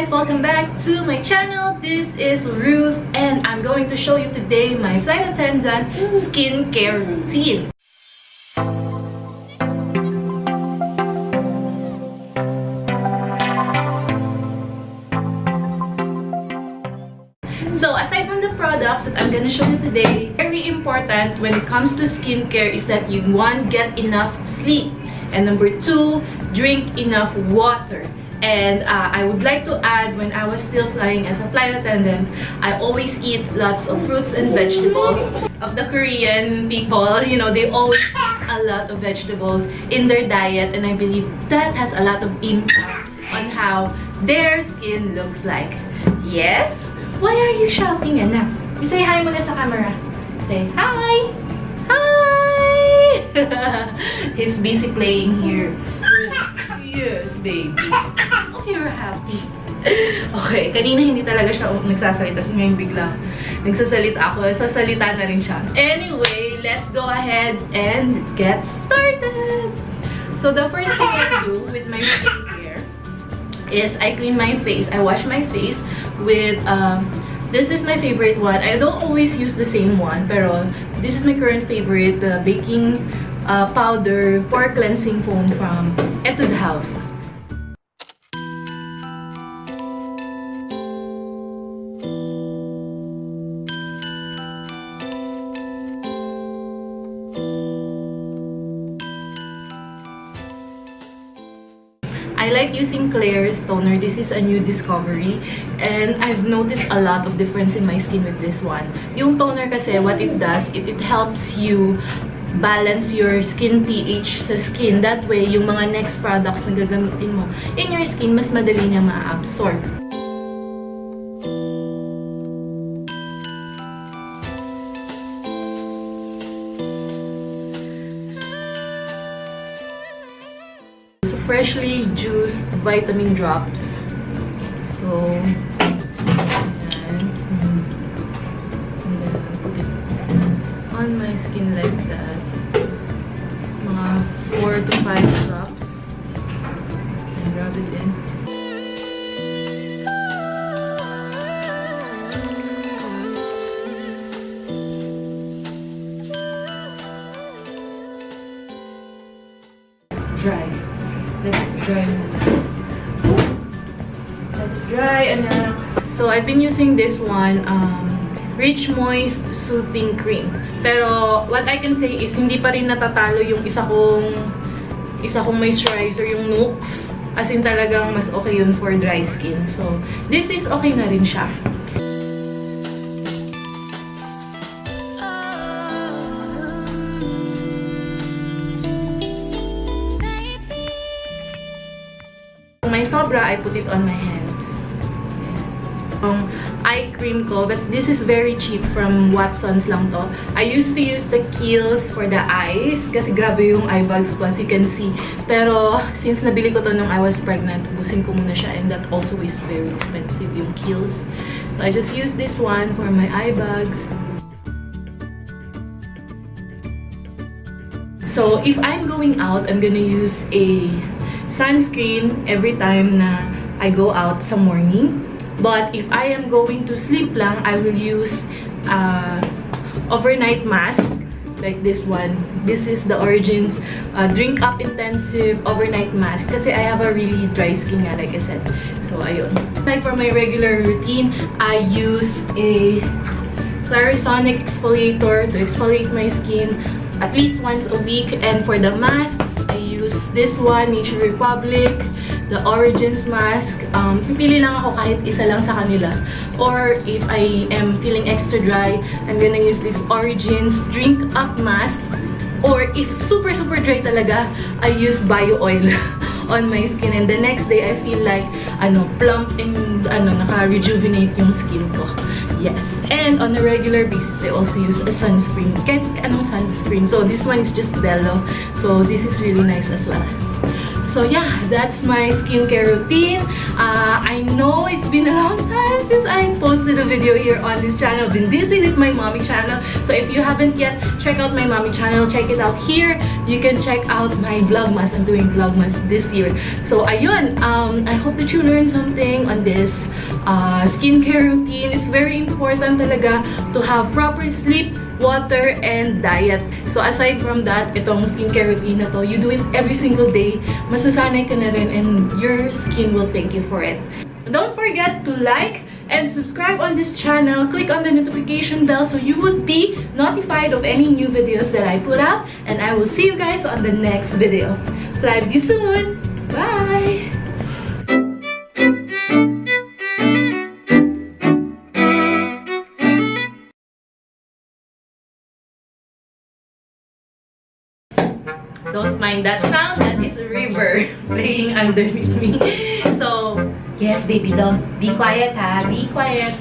guys! Welcome back to my channel. This is Ruth and I'm going to show you today my flight attendant skincare routine. So aside from the products that I'm gonna show you today, very important when it comes to skincare is that you one, get enough sleep. And number two, drink enough water. And uh, I would like to add, when I was still flying as a flight attendant, I always eat lots of fruits and vegetables. Of the Korean people, you know, they always eat a lot of vegetables in their diet. And I believe that has a lot of impact on how their skin looks like. Yes? Why are you shouting, anak? You say hi muna sa camera. Say hi! Hi! He's busy playing here. Yes, baby. You're happy. Okay, kanina hindi talaga siya nagsasalita. Kasi ngayon bigla nagsasalita ako. Sasalita na rin siya. Anyway, let's go ahead and get started! So, the first thing I do with my skincare is I clean my face. I wash my face with, um, this is my favorite one. I don't always use the same one, pero this is my current favorite, the baking uh, powder for cleansing foam from Etude House. I like using Claire's toner. This is a new discovery. And I've noticed a lot of difference in my skin with this one. Yung toner kasi, what it does, it, it helps you balance your skin pH sa skin. That way, yung mga next products na gagamitin mo in your skin, mas madali niya ma-absorb. So, freshly juiced vitamin drops. So. Mm. It on my skin like that. Mga 4 to 5 drops. And rub it in. Dry. Let it dry. Let it dry, anak. So, I've been using this one, um, Rich Moist Soothing Cream. Pero, what I can say is, hindi pa rin natatalo yung isa kong, isa kong moisturizer, yung Nooks. As in, talagang mas okay yun for dry skin. So, this is okay na rin siya. May sobra, I put it on my hands. Yung eye cream ko, but this is very cheap from Watson's lang to. I used to use the Kiehl's for the eyes kasi grabe yung eye bags ko as you can see. Pero since nabili ko to nung I was pregnant, busin ko muna siya and that also is very expensive yung Kiehl's. So I just use this one for my eye bags. So if I'm going out, I'm gonna use a sunscreen every time na I go out sa morning. But if I am going to sleep lang, I will use uh, overnight mask like this one. This is the Origins uh, Drink Up Intensive Overnight Mask kasi I have a really dry skin nga, like I said. So, ayun. Like for my regular routine, I use a Clarisonic exfoliator to exfoliate my skin at least once a week. And for the masks, I use this one, Nature Republic, the Origins mask. Um, pipili lang ako kahit isa lang sa kanila. Or if I am feeling extra dry, I'm gonna use this Origins Drink Up Mask. Or if super, super dry talaga, I use Bio Oil on my skin. And the next day, I feel like, ano, plump and, ano, naka-rejuvenate yung skin ko. Yes. And on a regular basis, I also use a sunscreen. Kahit anong sunscreen. So, this one is just Bello. So, this is really nice as well. So yeah, that's my skincare routine. Uh, I know it's been a long time since I posted a video here on this channel. I've been busy with my mommy channel. So if you haven't yet, check out my mommy channel. Check it out here. you can check out my Vlogmas. I'm doing Vlogmas this year. So, ayun. Um, I hope that you learned something on this uh, skincare routine. It's very important talaga to have proper sleep, water, and diet. So, aside from that, itong skincare routine na to, you do it every single day. Masasanay ka na rin and your skin will thank you for it. Don't forget to like and subscribe on this channel. Click on the notification bell so you would be notified of any new videos that I put out. And I will see you guys on the next video. Fly you soon! Bye! Don't mind that sound. That is a river playing underneath me. So, yes, baby doll. Be quiet, ha? Be quiet.